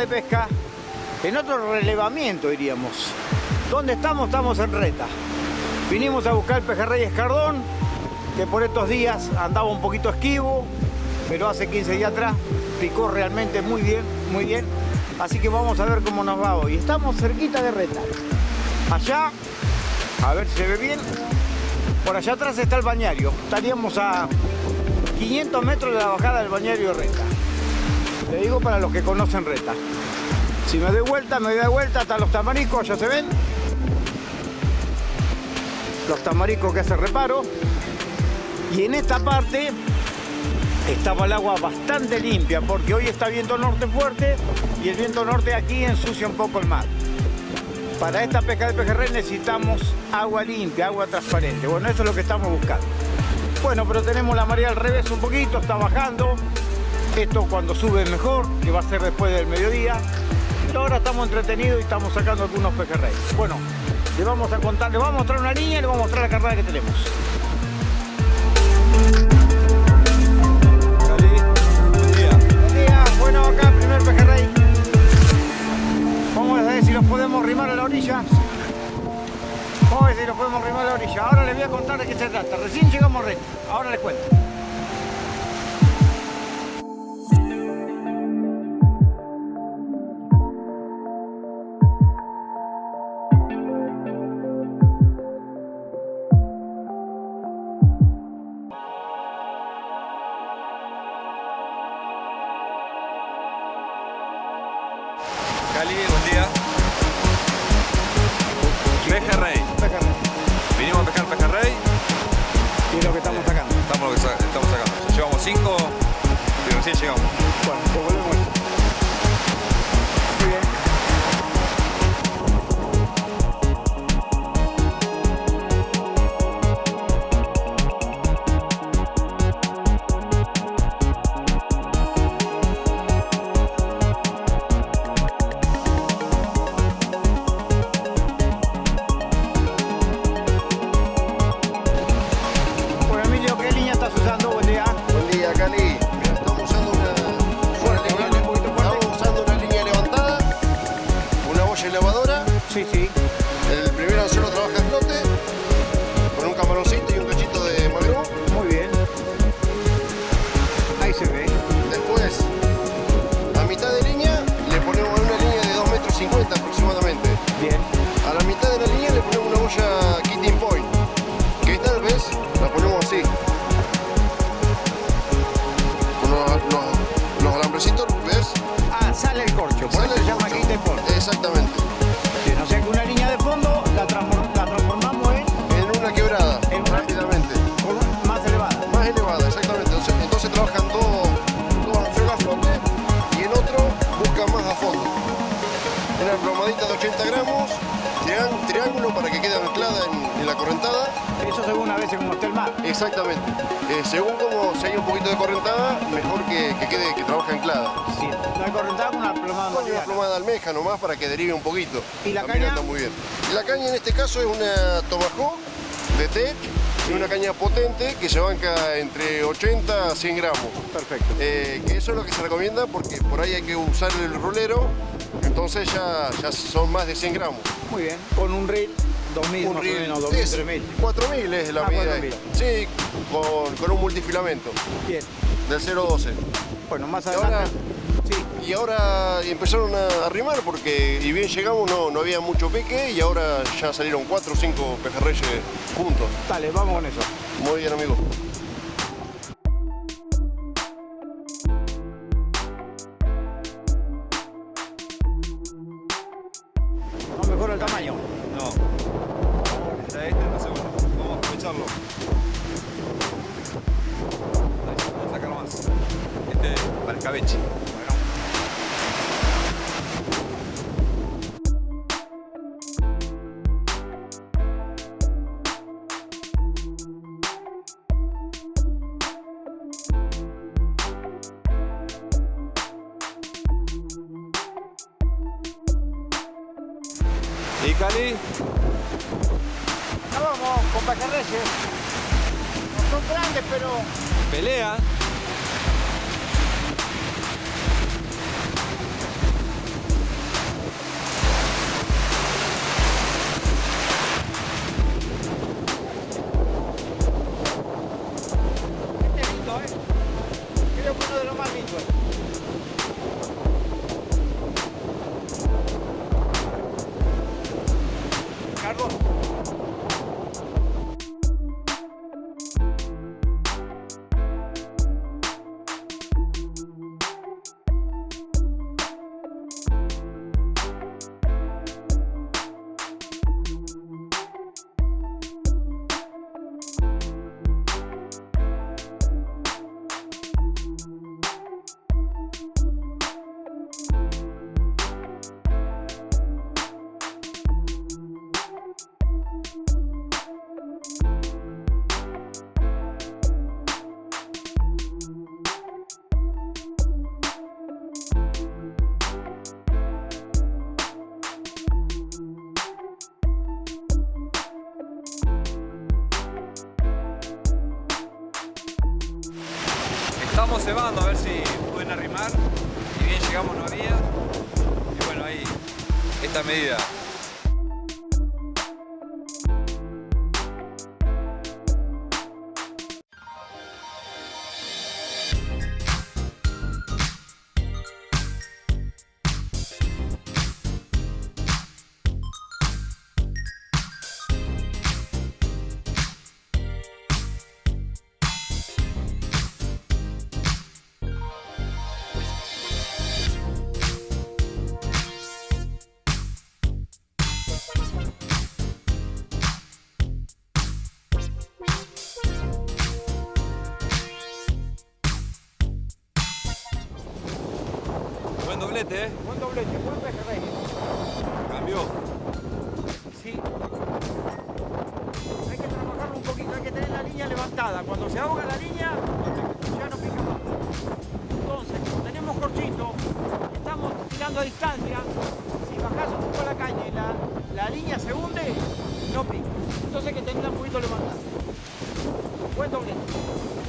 de pesca, en otro relevamiento diríamos. ¿Dónde estamos? Estamos en Reta. Vinimos a buscar el pejerrey escardón, que por estos días andaba un poquito esquivo, pero hace 15 días atrás picó realmente muy bien, muy bien. Así que vamos a ver cómo nos va hoy. Estamos cerquita de Reta. Allá, a ver si se ve bien, por allá atrás está el bañario. Estaríamos a 500 metros de la bajada del bañario Reta. Le digo para los que conocen Reta. Si me doy vuelta, me doy vuelta hasta los tamaricos, ya se ven. Los tamaricos que hace reparo. Y en esta parte estaba el agua bastante limpia porque hoy está viento norte fuerte y el viento norte aquí ensucia un poco el mar. Para esta pesca de pejerrey necesitamos agua limpia, agua transparente. Bueno, eso es lo que estamos buscando. Bueno, pero tenemos la marea al revés un poquito, está bajando. Esto cuando sube mejor, que va a ser después del mediodía. Ahora estamos entretenidos y estamos sacando algunos pejerreyes. Bueno, le vamos a contar, le vamos a mostrar una línea y le vamos a mostrar la carrera que tenemos. Buen día. Buen día, bueno acá primer pejerrey. Vamos a ver si los podemos rimar a la orilla. Vamos a ver si los podemos rimar a la orilla. Ahora les voy a contar de qué se trata. Recién llegamos recto. Ahora les cuento. Y recién llegamos. Bueno, pues volvemos. Plomadita de 80 gramos, trián- triángulo para que quede anclada en, en la correntada. Eso según a veces como está el mar. Exactamente. Eh, según como si hay un poquito de correntada, mejor que, que quede, que trabaje anclada. Sí. Hay correntada con una plomada Con una plomada de almeja nomás para que derive un poquito. ¿Y la También caña? anda muy bien. La caña en este caso es una Tomahawk de Tech, una caña potente que se banca entre 80 a 100 gramos. Perfecto. Eh, que eso es lo que se recomienda porque por ahí hay que usar el rulero, entonces ya, ya son más de 100 gramos. Muy bien. Con un reel, 2000 Un reel o menos, 2000, es 3000. 4000 es la Ah, medida. 4000. esta. Sí, con, con un multifilamento Bien. del 012. Bueno, más ahora, adelante. Y ahora empezaron a arrimar porque, y bien llegamos, no, no había mucho peque y ahora ya salieron 4 o 5 pejerreyes juntos. Dale, vamos con eso. Muy bien, amigo. No mejora el tamaño. No. Está este, entonces bueno, vamos a aprovecharlo. Ahí, Vamos a sacar más. Este para escabeche. Esta doblete, ¿eh? Buen doblete, buen pejerrey. Cambió. Sí. Hay que trabajarlo un poquito, hay que tener la línea levantada. Cuando se ahoga la línea, ya no pica más. Entonces, como tenemos corchito, estamos tirando a distancia, si bajás un poco la caña y la, la línea se hunde, no pica. Entonces hay que tenerla un poquito levantada. Buen doblete.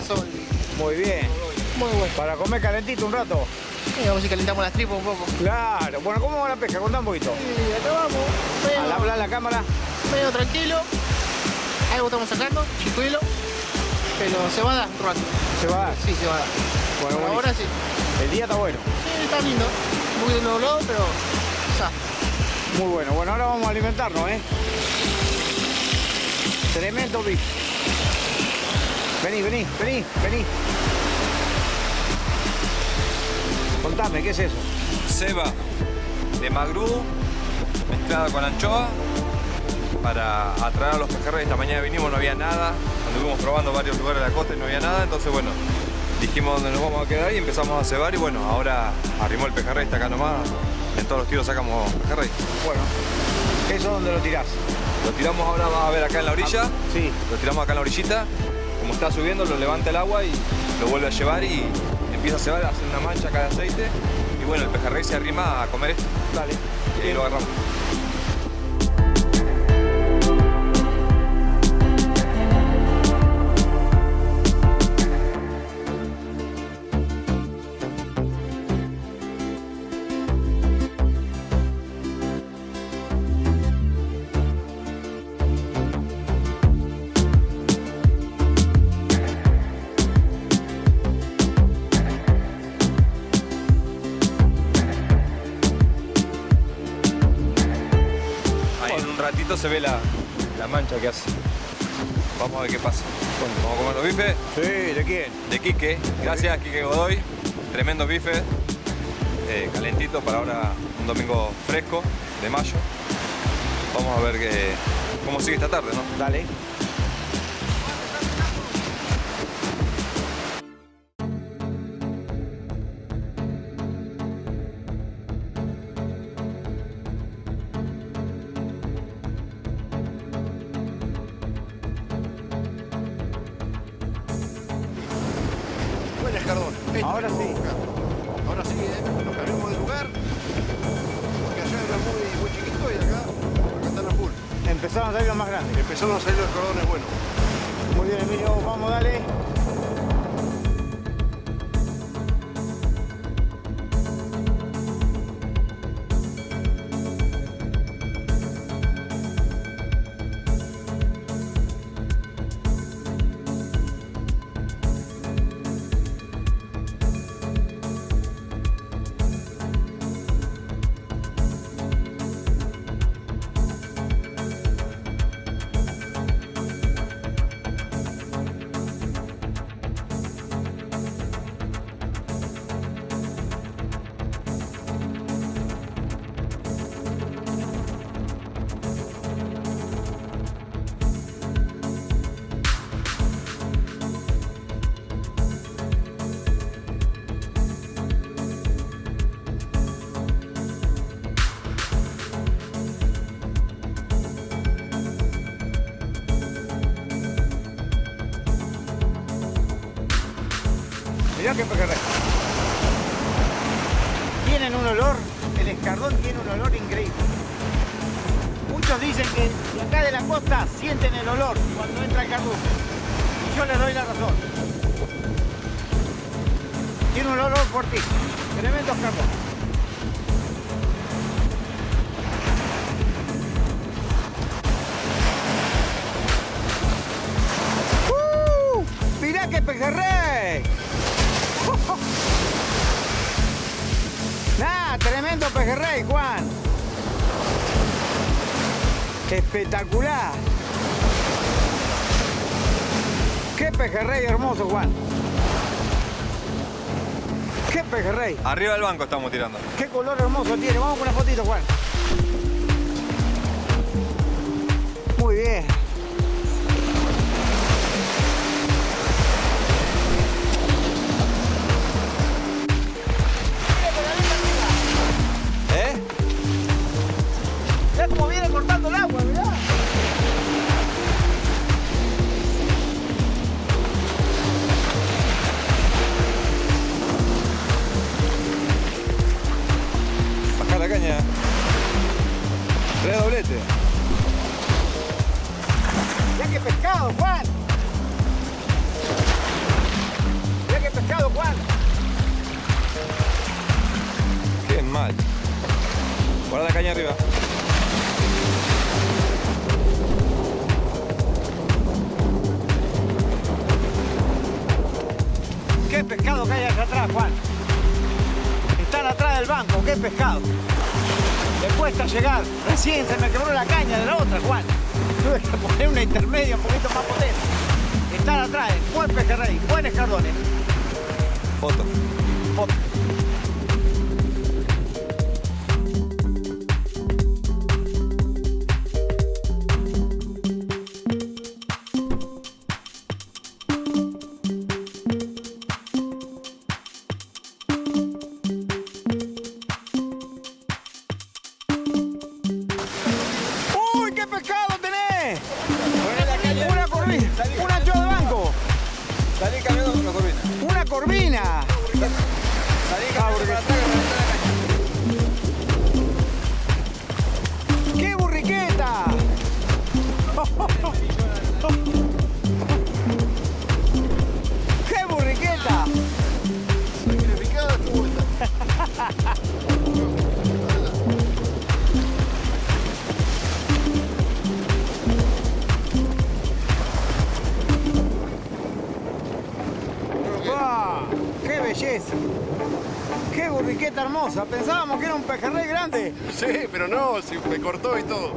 Pasó. muy bien. Muy bueno. Para comer calentito un rato. Y vamos si calentamos las tripas un poco. Claro. Bueno, ¿cómo va la pesca? Contá un poquito. Y acá vamos. Al hablar la cámara. medio tranquilo. Algo estamos sacando, chicuelo. Pero se va a dar un rato. ¿Se va a dar? Sí, se va a dar. Bueno, buenísimo. ahora sí. El día está bueno. Sí, está lindo. Un poquito nublado, pero ya. Muy bueno. Bueno, ahora vamos a alimentarnos, ¿eh? Tremendo bife. Vení, vení, vení, vení. Contame, ¿qué es eso? Ceba de magrú mezclada con anchoa para atraer a los pejerreyes. Esta mañana vinimos, no había nada. Anduvimos probando varios lugares de la costa y no había nada. Entonces, bueno, dijimos dónde nos vamos a quedar y empezamos a cebar. Y bueno, ahora arrimó el pejerrey, está acá nomás. En todos los tiros sacamos pejerrey. Bueno, ¿eso dónde lo tirás? Lo tiramos ahora, vas a ver acá en la orilla. Sí. Lo tiramos acá en la orillita. Como está subiendo, lo levanta el agua y lo vuelve a llevar y empieza a cebar, hace una mancha acá de aceite. Y bueno, el pejerrey se arrima a comer esto. Dale. Y ahí lo agarramos. Se ve la, la mancha que hace. Vamos a ver qué pasa. Vamos a comer los bifes Sí, ¿de quién? de Quique. Gracias, Quique Godoy. Tremendo bife. Eh, calentito para ahora un domingo fresco de mayo. Vamos a ver qué, cómo sigue esta tarde, ¿no? Dale. показать. Espectacular. ¡Qué pejerrey hermoso, Juan! ¡Qué pejerrey! Arriba del banco estamos tirando. ¡Qué color hermoso tiene! Vamos con una fotito, Juan. mal. Bola de caña arriba. ¿Qué pescado que hay allá atrás, Juan? Están atrás del banco, qué pescado. Me cuesta llegar. Recién se me quebró la caña de la otra, Juan. Tuve que poner una intermedia un poquito más potente. Están atrás, buen pejerrey, buen escardones. Eh. Foto. Foto. Hermosa! Pensábamos que era un pejerrey grande. Sí, pero no, si me cortó y todo.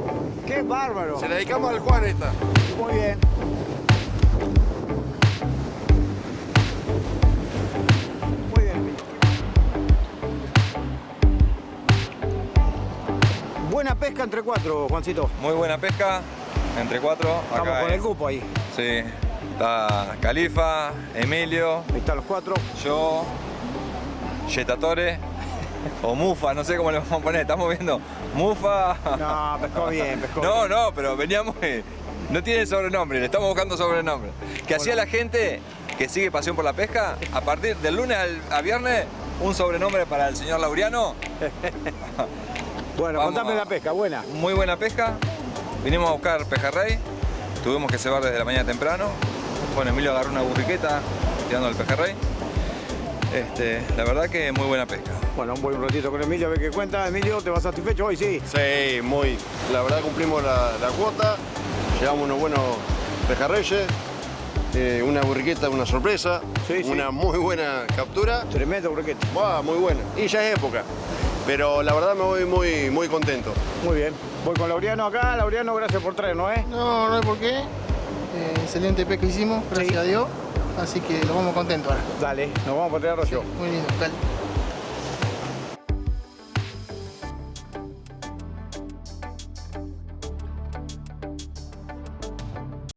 ¡Qué bárbaro! Se la dedicamos al Juan esta. Muy bien. Muy bien. Buena pesca entre cuatro, Juancito. Muy buena pesca, entre cuatro. Estamos Acá con el cupo ahí. Sí, está Califa, Emilio, Ahí están los cuatro. yo, Yetatore o Mufa, no sé cómo le vamos a poner. Estamos viendo Mufa. No, pescó bien, pescó No, bien. no, pero veníamos. eh, No tiene sobrenombre, le estamos buscando sobrenombre. Que hacía la gente que sigue Pasión por la Pesca, a partir del lunes al, a viernes, un sobrenombre para el señor Laureano. Bueno, Vamos contame a- la pesca, buena. Muy buena pesca. Vinimos a buscar pejerrey. Tuvimos que cebar desde la mañana temprano. Bueno, Emilio agarró una burriqueta tirando el pejerrey. Este, la verdad que muy buena pesca. Bueno, un buen ratito con Emilio, a ver qué cuenta. Emilio, ¿te vas satisfecho hoy? Sí. Sí, muy. La verdad cumplimos la, la cuota. Llevamos unos buenos pejarreyes. eh, una burriqueta, una sorpresa. Sí, sí. Una muy buena captura. Tremendo burriqueta. Muy buena. Y ya es época. Pero la verdad me voy muy, muy contento. Muy bien. Voy con Laureano acá. Laureano, gracias por traernos, ¿eh? No, no hay por qué. Eh, excelente pesca hicimos, gracias Sí. a Dios. Así que lo vamos contentos ahora. Dale, nos vamos a poner arroyo. Muy lindo, dale.